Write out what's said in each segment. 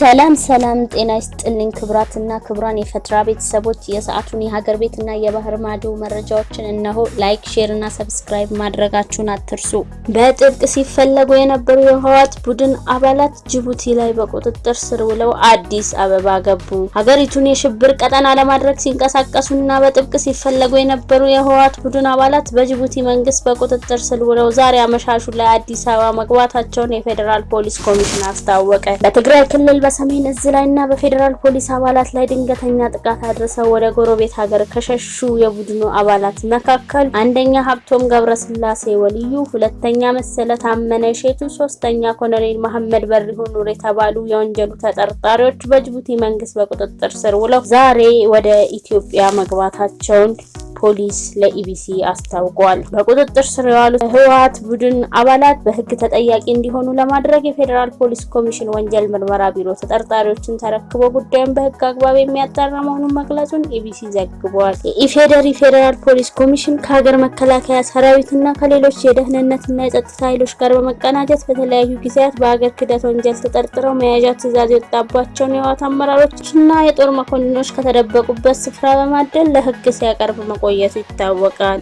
ሰላም ሰላም፣ ጤና ይስጥልኝ ክቡራትና ክቡራን የፈትራ ቤተሰቦች የሰዓቱን የሀገር ቤትና የባህር ማዶ መረጃዎችን እነሆ። like፣ share እና subscribe ማድረጋችሁን አትርሱ። በጥብቅ ሲፈለጉ የነበሩ የህወሓት ቡድን አባላት ጅቡቲ ላይ በቁጥጥር ስር ውለው አዲስ አበባ ገቡ። ሀገሪቱን የሽብር ቀጠና ለማድረግ ሲንቀሳቀሱና በጥብቅ ሲፈለጉ የነበሩ የህወሓት ቡድን አባላት በጅቡቲ መንግስት በቁጥጥር ስር ውለው ዛሬ አመሻሹ ላይ አዲስ አበባ መግባታቸውን የፌዴራል ፖሊስ ኮሚሽን አስታወቀ። በትግራይ ክልል በሰሜን እዝ ላይ እና በፌዴራል ፖሊስ አባላት ላይ ድንገተኛ ጥቃት አድርሰው ወደ ጎረቤት ሀገር ከሸሹ የቡድኑ አባላት መካከል አንደኛ ሀብቶም ገብረስላሴ ወልዩ፣ ሁለተኛ መሰለ ታመነ ሼቱ፣ ሶስተኛ ኮሎኔል መሐመድ በሪሁን ኑር የተባሉ የወንጀሉ ተጠርጣሪዎች በጅቡቲ መንግስት በቁጥጥር ስር ውለው ዛሬ ወደ ኢትዮጵያ መግባታቸውን ፖሊስ ለኢቢሲ አስታውቋል። በቁጥጥር ስር የዋሉ ህወሓት ቡድን አባላት በህግ ተጠያቂ እንዲሆኑ ለማድረግ የፌዴራል ፖሊስ ኮሚሽን ወንጀል ምርመራ ቢሮ ተጠርጣሪዎችን ተረክቦ ጉዳዩን በህግ አግባብ የሚያጣራ መሆኑን መግለጹን ኢቢሲ ዘግቧል። የኢፌዴሪ ፌዴራል ፖሊስ ኮሚሽን ከሀገር መከላከያ ሰራዊትና ከሌሎች የደህንነትና የጸጥታ ኃይሎች ጋር በመቀናጀት በተለያዩ ጊዜያት በሀገር ክህደት ወንጀል ተጠርጥረው መያዣ ትዕዛዝ የወጣባቸውን የህወሓት አመራሮችና የጦር መኮንኖች ከተደበቁበት ስፍራ በማደል ለህግ ሲያቀርብ መቆ መቆየቱ ይታወቃል።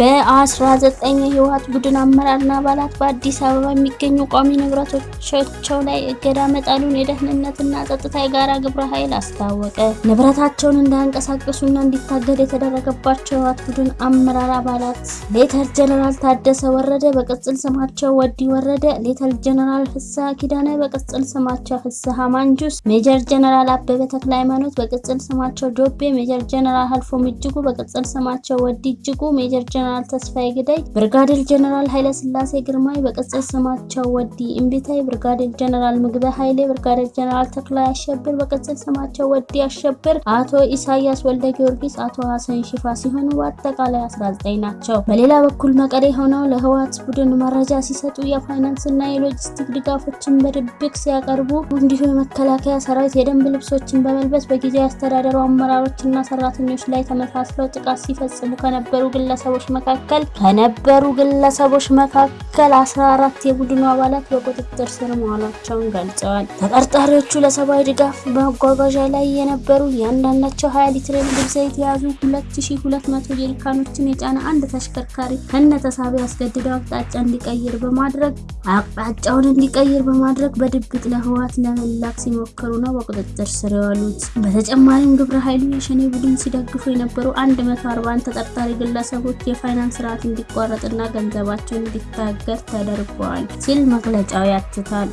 በ19 የህወሓት ቡድን አመራርና አባላት በአዲስ አበባ የሚገኙ ቋሚ ንብረቶቻቸው ላይ እገዳ መጣሉን የደህንነትና ጸጥታ የጋራ ግብረ ኃይል አስታወቀ። ንብረታቸውን እንዳያንቀሳቀሱና እንዲታገድ የተደረገባቸው የህወሓት ቡድን አመራር አባላት ሌተናል ጀነራል ታደሰ ወረደ በቅጽል ስማቸው ወዲ ወረደ፣ ሌተናል ጀነራል ፍስሐ ኪዳነ በቅጽል ስማቸው ፍስሐ ማንጁስ፣ ሜጀር ጀነራል አበበ ተክለ ሃይማኖት በቅጽል ስማቸው ዶቤ፣ ሜጀር ጀነራል ሀልፎም እጅጉ በቅጽል ስማቸው ወዲ እጅጉ፣ ሜጀር ጀነራል ተስፋዬ ግዳይ፣ ብርጋዴር ጀነራል ኃይለ ስላሴ ግርማይ በቅጽል ስማቸው ወዲ እምቢታይ፣ ብርጋዴር ጀነራል ምግበ ኃይሌ፣ ብርጋዴር ጀነራል ተክላይ አሸብር በቅጽል ስማቸው ወዲ አሸብር፣ አቶ ኢሳያስ ወልደ ጊዮርጊስ፣ አቶ ሀሰን ሽፋ ሲሆኑ በአጠቃላይ 19 ናቸው። በሌላ በኩል መቀሌ ሆነው ለህወሓት ቡድን መረጃ ሲሰጡ የፋይናንስና የሎጂስቲክ ድጋፎችን በድብቅ ሲያቀርቡ እንዲሁም የመከላከያ ሰራዊት የደንብ ልብሶችን በመልበስ በጊዜያዊ አስተዳደሩ አመራሮችና ሰራተኞች ላይ ተመሳስለው ጥቃት ሲፈጽሙ ከነበሩ ግለሰቦች መካከል ከነበሩ ግለሰቦች መካከል 14 የቡድኑ አባላት በቁጥጥር ስር መዋላቸውን ገልጸዋል። ተጠርጣሪዎቹ ለሰብአዊ ድጋፍ በመጓጓዣ ላይ የነበሩ እያንዳንዳቸው 20 ሊትር የምግብ ዘይት የያዙ 2200 ጀሪካኖችን የጫነ አንድ ተሽከርካሪ ከነ ተሳቢ አስገድደው አቅጣጫ እንዲቀይር በማድረግ አቅጣጫውን እንዲቀይር በማድረግ በድብቅ ለህወሓት ለመላክ ሲሞክሩ ነው በቁጥጥር ስር የዋሉት። በተጨማሪም ግብረ ኃይሉ የሸኔ ቡድን ሲደግፉ የነበሩ 141 ተጠርጣሪ ግለሰቦች የፋይናንስ ስርዓት እንዲቋረጥና ገንዘባቸው እንዲታገድ ተደርጓል ሲል መግለጫው ያትታል።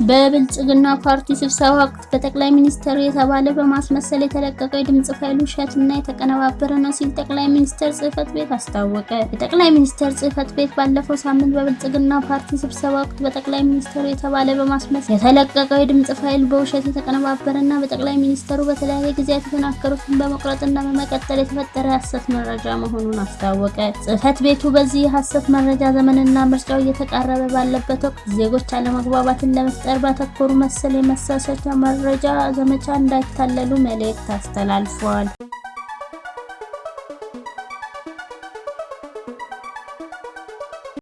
በብልጽግና ፓርቲ ስብሰባ ወቅት በጠቅላይ ሚኒስትሩ የተባለ በማስመሰል የተለቀቀው የድምጽ ፋይል ውሸትና የተቀነባበረ ነው ሲል ጠቅላይ ሚኒስትር ጽህፈት ቤት አስታወቀ። የጠቅላይ ሚኒስትር ጽህፈት ቤት ባለፈው ሳምንት በብልጽግና ፓርቲ ስብሰባ ወቅት በጠቅላይ ሚኒስትሩ የተባለ በማስመሰል የተለቀቀው የድምጽ ፋይል በውሸት የተቀነባበረና በጠቅላይ ሚኒስትሩ በተለያየ ጊዜያት የተናገሩትን በመቁረጥና በመቀጠል የተፈጠረ የሐሰት መረጃ መሆኑን አስታወቀ። ጽህፈት ቤቱ በዚህ የሐሰት መረጃ ዘመንና ምርጫው እየተቃረበ ባለበት ወቅት ዜጎች አለመግባባትን ለመፍጠር ባተኮሩ መሰል የመሳሳቻ መረጃ ዘመቻ እንዳይታለሉ መልእክት አስተላልፈዋል።